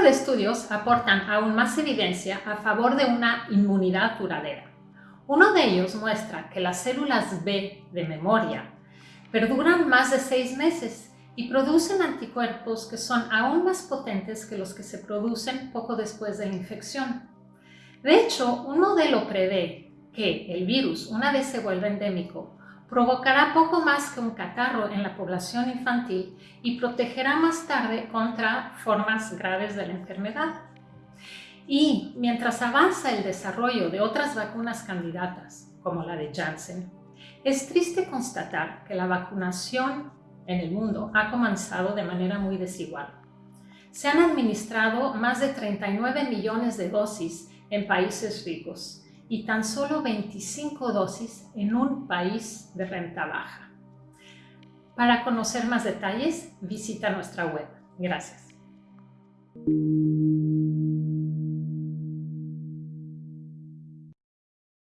de estudios aportan aún más evidencia a favor de una inmunidad duradera. Uno de ellos muestra que las células B de memoria perduran más de seis meses y producen anticuerpos que son aún más potentes que los que se producen poco después de la infección. De hecho, un modelo prevé que el virus, una vez se vuelva endémico, provocará poco más que un catarro en la población infantil y protegerá más tarde contra formas graves de la enfermedad. Y mientras avanza el desarrollo de otras vacunas candidatas, como la de Janssen, es triste constatar que la vacunación en el mundo ha comenzado de manera muy desigual. Se han administrado más de 39 millones de dosis en países ricos y tan solo 25 dosis en un país de renta baja. Para conocer más detalles, visita nuestra web. Gracias.